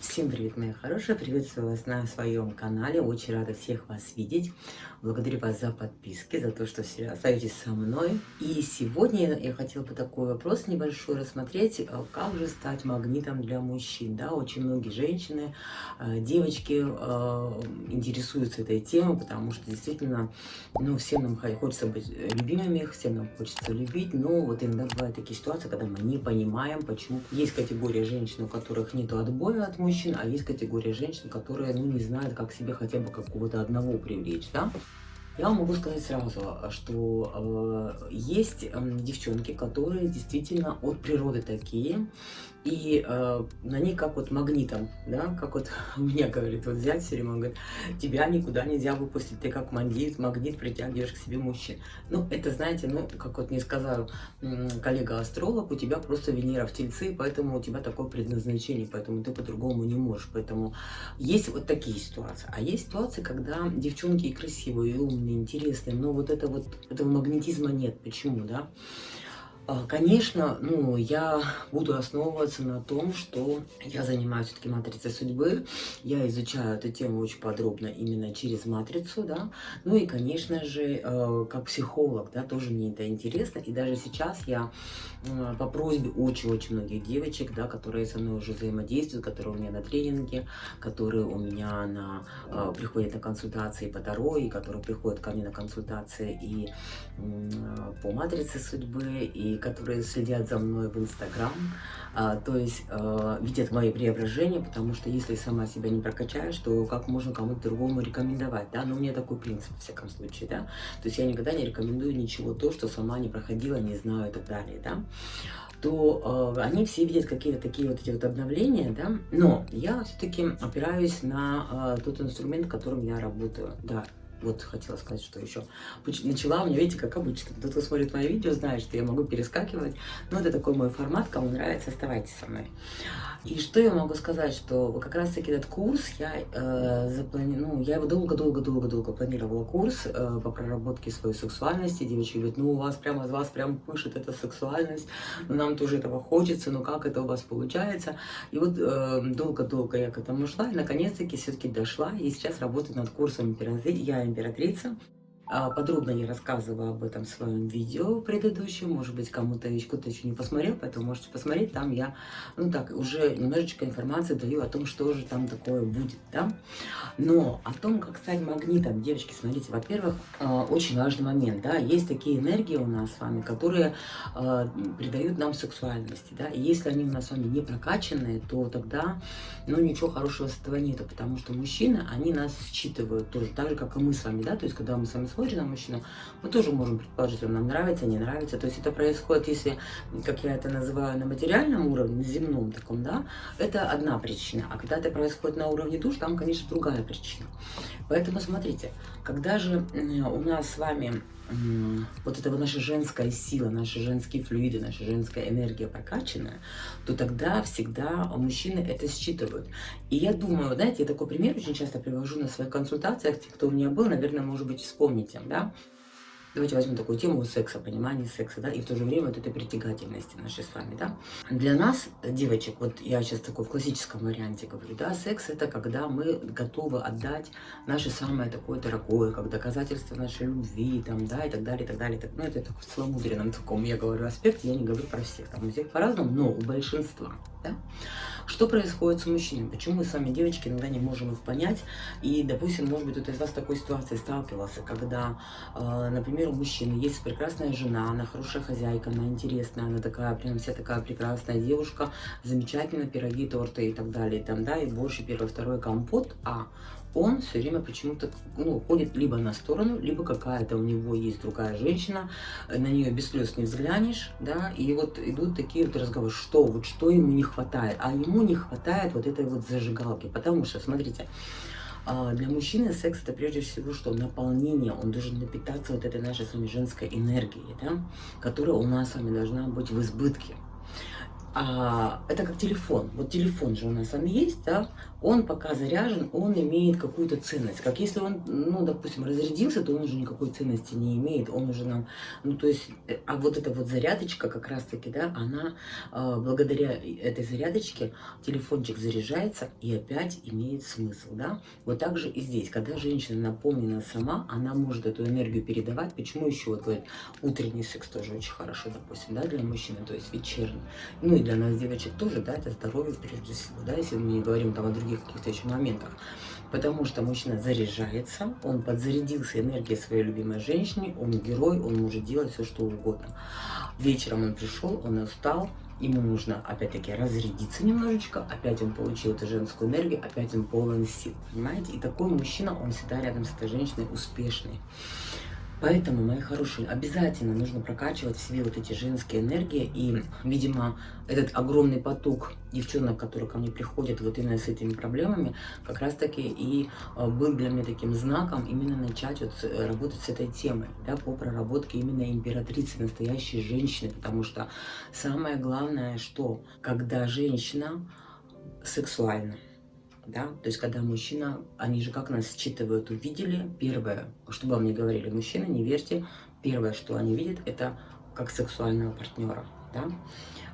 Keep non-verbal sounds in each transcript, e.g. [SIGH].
Всем привет, мои хорошие! Приветствую вас на своем канале. Очень рада всех вас видеть. Благодарю вас за подписки, за то, что все остаетесь со мной. И сегодня я хотела бы такой вопрос небольшой рассмотреть. Э, как же стать магнитом для мужчин? Да, очень многие женщины, э, девочки э, интересуются этой темой, потому что действительно, ну, всем нам хочется быть любимыми, всем нам хочется любить, но вот иногда бывают такие ситуации, когда мы не понимаем, почему. Есть категория женщин, у которых нет отбоя от мужчин, а есть категория женщин, которые, ну, не знают, как себе хотя бы какого-то одного привлечь, да. Я вам могу сказать сразу, что э, есть э, девчонки, которые действительно от природы такие, и э, на них как вот магнитом, да, как вот [LAUGHS] меня говорит, вот взять все время, он говорит, тебя никуда нельзя выпустить, ты как магнит, магнит притягиваешь к себе мужчин. Ну, это, знаете, ну, как вот мне сказал коллега-астролог, у тебя просто Венера в Тельце, поэтому у тебя такое предназначение, поэтому ты по-другому не можешь. Поэтому есть вот такие ситуации. А есть ситуации, когда девчонки и красивые, и умные, интересные, но вот это вот, этого магнетизма нет. Почему, да? А, конечно, ну, я буду основываться на том, что я занимаюсь все-таки матрицей судьбы, я изучаю эту тему очень подробно именно через матрицу, да, ну и, конечно же, э, как психолог, да, тоже мне это интересно, и даже сейчас я э, по просьбе очень-очень многих девочек, да, которые со мной уже взаимодействуют, которые у меня на тренинге, которые у меня на, э, приходят на консультации по Таро, и которые приходят ко мне на консультации и по матрице судьбы, и которые следят за мной в Инстаграм, а, то есть а, видят мои преображения, потому что если сама себя не прокачаешь, то как можно кому-то другому рекомендовать, да, но у меня такой принцип, в всяком случае, да, то есть я никогда не рекомендую ничего то, что сама не проходила, не знаю и так далее, да, то э, они все видят какие-то такие вот эти вот обновления, да, но я все-таки опираюсь на э, тот инструмент, которым я работаю, да, вот хотела сказать, что еще. Начала у меня, видите, как обычно. Тот, кто смотрит мои видео, знает, что я могу перескакивать. Но это такой мой формат. Кому нравится, оставайтесь со мной. И что я могу сказать, что как раз-таки этот курс, я э, заплани... ну, я его долго-долго-долго-долго планировала курс э, по проработке своей сексуальности. Девочки говорят, ну у вас прямо из вас прям пышет эта сексуальность, ну нам тоже этого хочется, но как это у вас получается? И вот э, долго-долго я к этому шла, и наконец-таки все-таки дошла, и сейчас работаю над курсом. Я императрица. А, подробно я рассказывала об этом в своем видео предыдущем, может быть, кому-то кто-то еще не посмотрел, поэтому можете посмотреть, там я, ну так, уже немножечко информации даю о том, что же там такое будет, да. Но о том, как стать магнитом, девочки, смотрите, во-первых, а, очень важный момент, да, есть такие энергии у нас с вами, которые а, придают нам сексуальности, да, и если они у нас с вами не прокачанные, то тогда, ну, ничего хорошего с этого нету, потому что мужчины, они нас считывают тоже, так же, как и мы с вами, да, то есть, когда мы с вами смотрим на мужчину, мы тоже можем предположить, он нам нравится, не нравится. То есть это происходит, если, как я это называю, на материальном уровне, на земном таком, да, это одна причина. А когда это происходит на уровне душ, там, конечно, другая причина. Поэтому смотрите, когда же у нас с вами вот эта вот наша женская сила, наши женские флюиды, наша женская энергия прокачанная, то тогда всегда мужчины это считывают. И я думаю, знаете, я такой пример очень часто привожу на своих консультациях, те, кто у меня был, наверное, может быть, вспомните, да, Давайте возьмем такую тему секса, понимания секса, да, и в то же время вот этой притягательности нашей с вами, да. Для нас, девочек, вот я сейчас такой в классическом варианте говорю, да, секс это когда мы готовы отдать наше самое такое дорогое, как доказательство нашей любви, там, да, и так далее, и так далее, так, ну, это так в целомудренном таком, я говорю, аспекте, я не говорю про всех, там, у всех по-разному, но у большинства, да. Что происходит с мужчинами? Почему мы с вами, девочки, иногда не можем их понять? И, допустим, может быть, кто-то из вас с такой ситуацией сталкивался, когда, э, например, у мужчины есть прекрасная жена, она хорошая хозяйка, она интересная, она такая, прям вся такая прекрасная девушка, замечательно, пироги, торты и так далее, и там, да, и больше первый, второй компот, а он все время почему-то ну, ходит либо на сторону, либо какая-то у него есть другая женщина, на нее без слез не взглянешь, да, и вот идут такие вот разговоры, что вот, что ему не хватает, а ему не хватает вот этой вот зажигалки, потому что, смотрите, для мужчины секс это прежде всего что наполнение, он должен напитаться вот этой нашей с вами женской энергией, да, которая у нас с вами должна быть в избытке. А, это как телефон. Вот телефон же у нас с вами есть, да? Он пока заряжен, он имеет какую-то ценность. Как если он, ну, допустим, разрядился, то он уже никакой ценности не имеет. Он уже нам, ну, то есть, э, а вот эта вот зарядочка как раз-таки, да, она, э, благодаря этой зарядочке, телефончик заряжается и опять имеет смысл, да? Вот так же и здесь. Когда женщина наполнена сама, она может эту энергию передавать. Почему еще, вот говорит, утренний секс тоже очень хорошо, допустим, да, для мужчины, то есть вечерний. Ну, и для нас, девочек, тоже, да, это здоровье прежде всего, да, если мы не говорим там о других каких-то еще моментах. Потому что мужчина заряжается, он подзарядился энергией своей любимой женщины, он герой, он может делать все, что угодно. Вечером он пришел, он устал, ему нужно, опять-таки, разрядиться немножечко, опять он получил эту женскую энергию, опять он полон сил, понимаете? И такой мужчина, он всегда рядом с этой женщиной успешный. Поэтому, мои хорошие, обязательно нужно прокачивать в себе вот эти женские энергии. И, видимо, этот огромный поток девчонок, которые ко мне приходят вот именно с этими проблемами, как раз-таки и э, был для меня таким знаком именно начать вот э, работать с этой темой, да, по проработке именно императрицы, настоящей женщины. Потому что самое главное, что когда женщина сексуальна, да, то есть когда мужчина, они же как нас считывают, увидели, первое, что вам не говорили, мужчины, не верьте, первое, что они видят, это как сексуального партнера, да,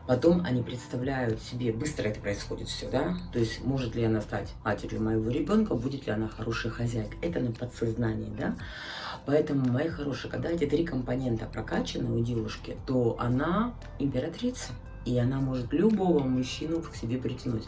Потом они представляют себе, быстро это происходит все, да, то есть может ли она стать матерью моего ребенка, будет ли она хорошая хозяйка, это на подсознании, да. Поэтому, мои хорошие, когда эти три компонента прокачаны у девушки, то она императрица, и она может любого мужчину к себе притянуть.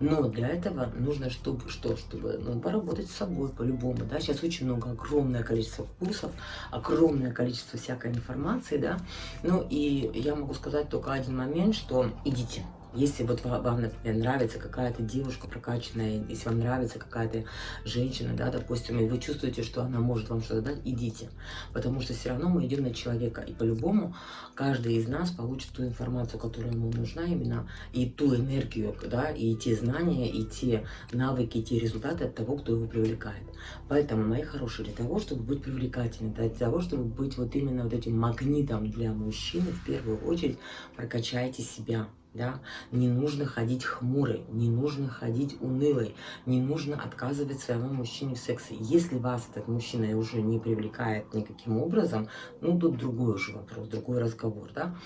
Но для этого нужно, чтобы что, чтобы ну, поработать с собой по-любому. Да? Сейчас очень много, огромное количество курсов, огромное количество всякой информации. Да? Ну и я могу сказать только один момент, что идите. Если вот вам, например, нравится какая-то девушка прокачанная, если вам нравится какая-то женщина, да, допустим, и вы чувствуете, что она может вам что-то дать, идите. Потому что все равно мы идем на человека. И по-любому каждый из нас получит ту информацию, которая ему нужна именно, и ту энергию, да, и те знания, и те навыки, и те результаты от того, кто его привлекает. Поэтому, мои хорошие, для того, чтобы быть привлекательным, для того, чтобы быть вот именно вот этим магнитом для мужчины, в первую очередь прокачайте себя да, не нужно ходить хмурой, не нужно ходить унылой, не нужно отказывать своему мужчине в сексе. Если вас этот мужчина уже не привлекает никаким образом, ну, тут другой уже вопрос, другой разговор, да.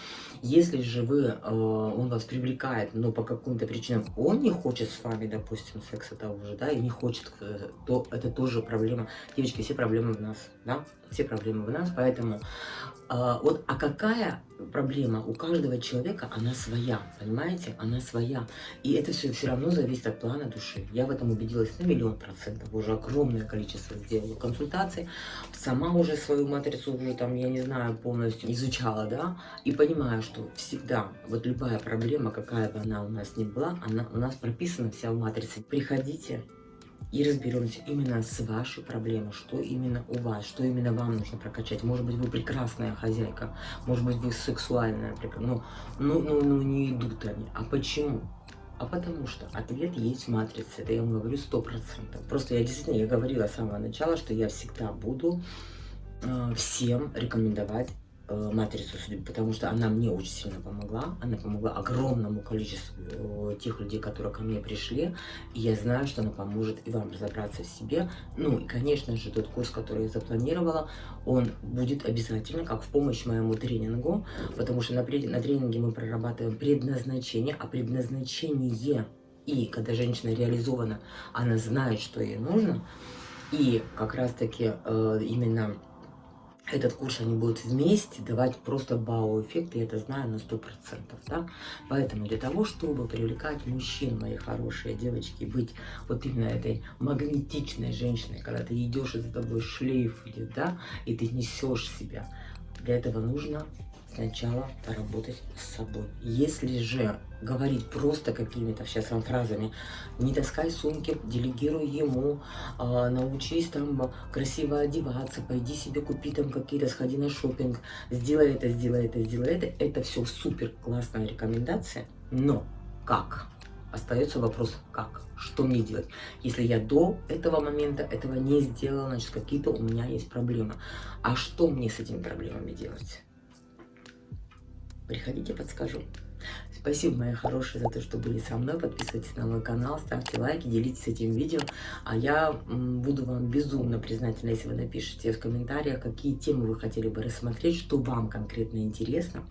Если же вы, э, он вас привлекает, но по каким-то причинам он не хочет с вами, допустим, секса того же, да, и не хочет, э, то это тоже проблема. Девочки, все проблемы в нас, да, все проблемы в нас, поэтому а, вот, а какая проблема? У каждого человека она своя, понимаете? Она своя. И это все все равно зависит от плана души. Я в этом убедилась на миллион процентов. Уже огромное количество сделала консультаций. Сама уже свою матрицу уже там, я не знаю, полностью изучала, да? И понимаю, что всегда, вот любая проблема, какая бы она у нас ни была, она у нас прописана вся в матрице. Приходите, и разберемся именно с вашей проблемой, что именно у вас, что именно вам нужно прокачать. Может быть, вы прекрасная хозяйка, может быть, вы сексуальная, но ну, ну, ну, не идут они. А почему? А потому что ответ есть в матрице, это я вам говорю сто процентов. Просто я действительно, я говорила с самого начала, что я всегда буду э, всем рекомендовать матрицу судьбы, потому что она мне очень сильно помогла. Она помогла огромному количеству э, тех людей, которые ко мне пришли. И я знаю, что она поможет и вам разобраться в себе. Ну и, конечно же, тот курс, который я запланировала, он будет обязательно как в помощь моему тренингу, потому что на, на тренинге мы прорабатываем предназначение, а предназначение и когда женщина реализована, она знает, что ей нужно. И как раз-таки э, именно этот курс они будут вместе давать просто бау-эффект, я это знаю на сто процентов, да. Поэтому для того, чтобы привлекать мужчин, мои хорошие девочки, быть вот именно этой магнетичной женщиной, когда ты идешь, и за тобой шлейф идет, да, и ты несешь себя, для этого нужно сначала поработать с собой. Если же говорить просто какими-то сейчас вам фразами, не таскай сумки, делегируй ему, э, научись там красиво одеваться, пойди себе купи там какие-то, сходи на шопинг, сделай это, сделай это, сделай это. Это все супер классная рекомендация, но как? Остается вопрос, как? Что мне делать? Если я до этого момента этого не сделала, значит, какие-то у меня есть проблемы. А что мне с этими проблемами делать? Приходите, подскажу. Спасибо, мои хорошие, за то, что были со мной. Подписывайтесь на мой канал, ставьте лайки, делитесь этим видео. А я буду вам безумно признательна, если вы напишите в комментариях, какие темы вы хотели бы рассмотреть, что вам конкретно интересно.